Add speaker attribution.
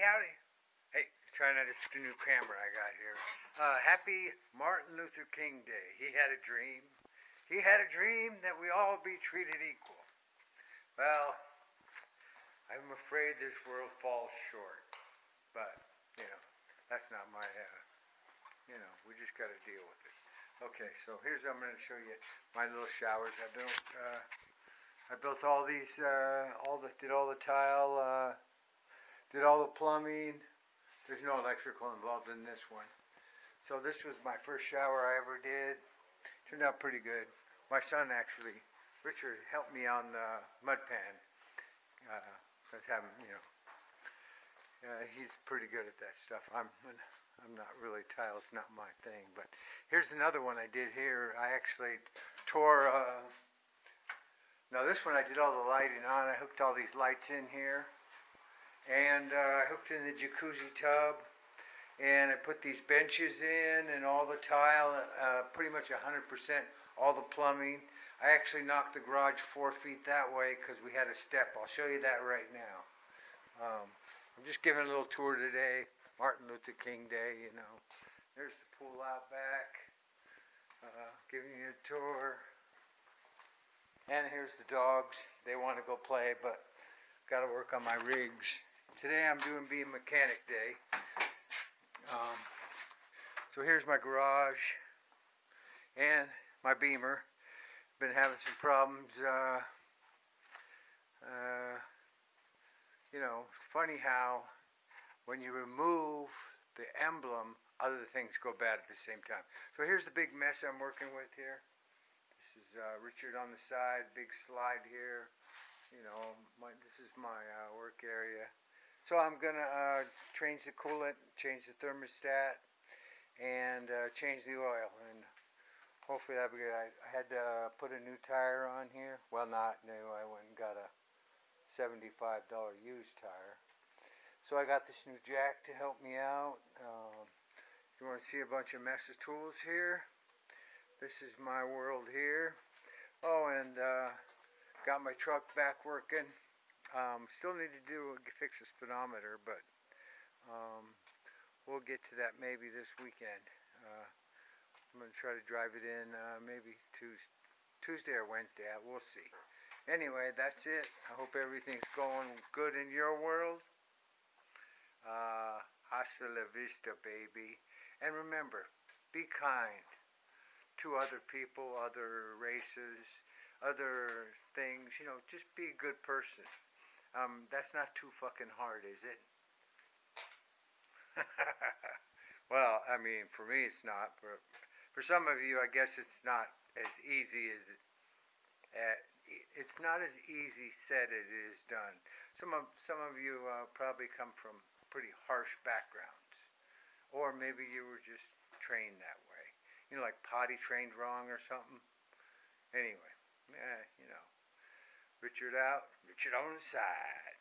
Speaker 1: Howdy. Hey, trying out this new camera I got here. Uh, happy Martin Luther King Day. He had a dream. He had a dream that we all be treated equal. Well, I'm afraid this world falls short. But, you know, that's not my, uh, you know, we just got to deal with it. Okay, so here's I'm going to show you my little showers. I built, uh, I built all these, uh, all the, did all the tile, uh, did all the plumbing. There's no electrical involved in this one. So this was my first shower I ever did. Turned out pretty good. My son actually, Richard, helped me on the mud pan. Uh, cause having, you know, uh, he's pretty good at that stuff. I'm, I'm not really tiles, not my thing. But here's another one I did here. I actually tore. Uh, now this one I did all the lighting on. I hooked all these lights in here and uh, I hooked in the jacuzzi tub and I put these benches in and all the tile, uh, pretty much 100% all the plumbing. I actually knocked the garage four feet that way because we had a step. I'll show you that right now. Um, I'm just giving a little tour today. Martin Luther King Day, you know. There's the pool out back. Uh, giving you a tour. And here's the dogs. They want to go play, but got to work on my rigs. Today I'm doing being mechanic day. Um, so here's my garage and my beamer. Been having some problems. Uh, uh, you know, funny how when you remove the emblem, other things go bad at the same time. So here's the big mess I'm working with here. This is uh, Richard on the side, big slide here. You know, my, this is my uh, work area. So I'm gonna uh, change the coolant, change the thermostat, and uh, change the oil, and hopefully that'll be good. I, I had to uh, put a new tire on here. Well, not new. I went and got a $75 used tire. So I got this new jack to help me out. Um, you want to see a bunch of Mesa tools here? This is my world here. Oh, and uh, got my truck back working. Um, still need to do fix the speedometer, but um, we'll get to that maybe this weekend. Uh, I'm going to try to drive it in uh, maybe Tuesday, or Wednesday. We'll see. Anyway, that's it. I hope everything's going good in your world. Uh, hasta la vista, baby. And remember, be kind to other people, other races, other things. You know, just be a good person. Um, that's not too fucking hard, is it? well, I mean, for me it's not. For for some of you, I guess it's not as easy as it. Uh, it's not as easy said as it is done. Some of some of you uh, probably come from pretty harsh backgrounds, or maybe you were just trained that way. You know, like potty trained wrong or something. Anyway, know. Richard out, Richard on the side.